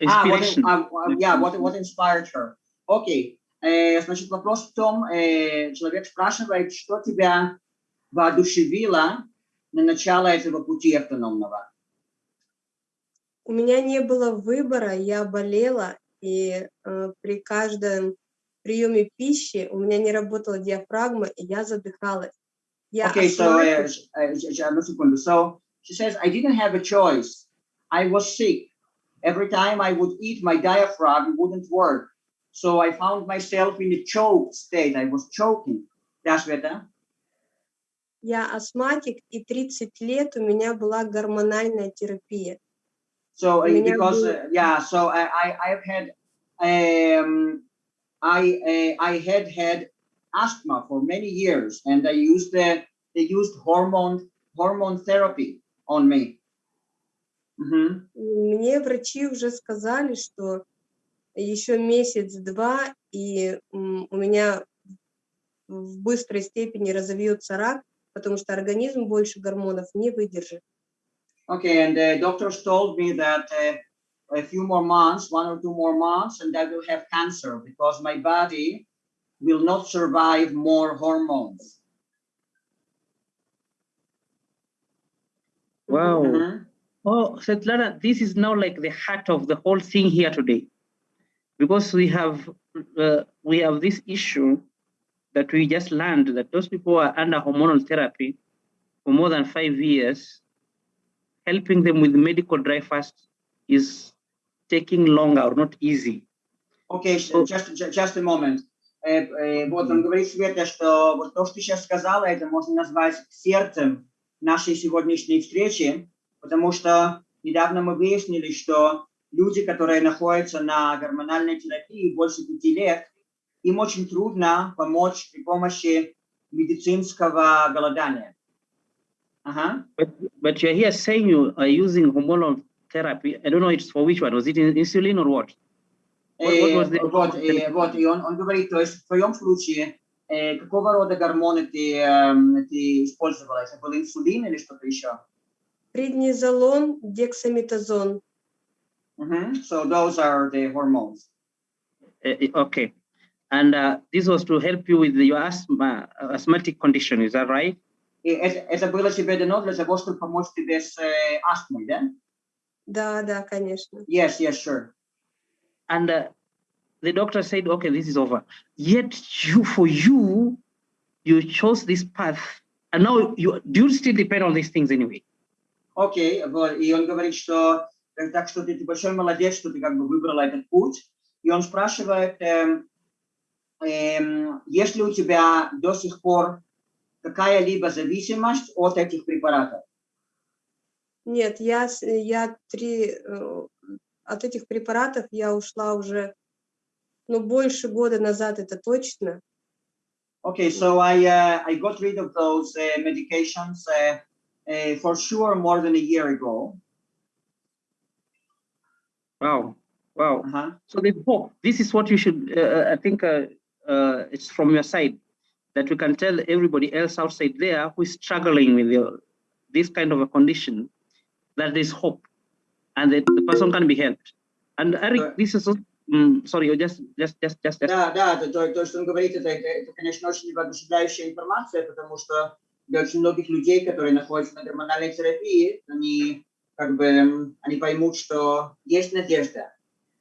inspiration. Ah, what, uh, yeah, what, what inspired her? Окей. Э, значит, вопрос в том, э, человек спрашивает, что тебя воодушевило на начало этого пути автономного? У меня не было выбора, я болела, и э, при каждом приеме пищи у меня не работала диафрагма, и я задыхалась. Я Okay, so, uh, uh, секунду. So, she says, I didn't have a choice. I was sick. Every time I would eat, my diaphragm wouldn't work. So I found myself in a choked state. I was choking. Да, Света? я астматик, и 30 лет у меня была гормональная терапия. So, uh, У меня because, был- uh, yeah, so I, I, I've had, um, I, uh, I had had asthma for many years and I used the, they used hormone, hormone therapy on me. Мгм. Мне врачи уже сказали, что еще месяц-два, и у меня в быстрой степени разовьется рак, потому что организм больше гормонов не выдержит. Okay, and the doctors told me that uh, a few more months, one or two more months, and I will have cancer because my body will not survive more hormones. Wow. Mhm. Oh, Svetlana, this is now like the heart of the whole thing here today, because we have uh, we have this issue that we just learned that those people who are under hormonal therapy for more than five years, helping them with medical dry fast is taking longer or not easy. Okay, sh- Oh. just, ju- just a moment. Э, э, Вот он говорит, Света, что вот то, что ты сейчас сказала, это можно назвать сердцем нашей сегодняшней встречи, Потому что недавно мы выяснили, что люди, которые находятся на гормональной терапии больше пяти лет, им очень трудно помочь при помощи медицинского голодания. Ага. But but you're here saying you are using hormonal therapy. I don't know it's for which one. Was it in- insulin or what? What- what Э, was the- Вот, э, вот, и он, он говорит, то есть в твоем случае, э, какого рода гормоны ты, эм, ты использовала? Это был инсулин или что-то еще? Преднизолон, дексаметазон. Мгм. So those are the hormones. Uh, uh, okay. And uh, this was to help you with your asthma, uh, asthmatic condition, is that right? И это, это было тебе дано для того, чтобы помочь тебе с э, астмой, да? Да, да, конечно. Yes, yes, sure. And uh, the doctor said, okay, this is over. Yet you, for you, you chose this path. And now you do you still depend on these things anyway? Окей, вот, и он говорит, что так что ты, ты большой молодец, что ты как бы выбрала этот путь. И он спрашивает, эм, эм, есть ли у тебя до сих пор какая-либо зависимость от этих препаратов? Нет, я, я три, э, от этих препаратов я ушла уже, ну, больше года назад, это точно. Okay, so I uh, I got rid of those uh, medications uh, uh, for sure more than a year ago. Wow, wow. Uh-huh. So there's hope. This is what you should, uh, uh, I think uh, uh, it's from your side that we can tell everybody else outside there who is struggling with your, this kind of a condition that there's hope and that the person can be helped. And Eric, Right. this is, mm, sorry, you just, just, just, just, just Да, да, то, то, то, что он говорит, это, это, это, конечно, очень воодушевляющая информация, потому что для очень многих людей, которые находятся на гормональной терапии, они как бы они поймут, что есть надежда.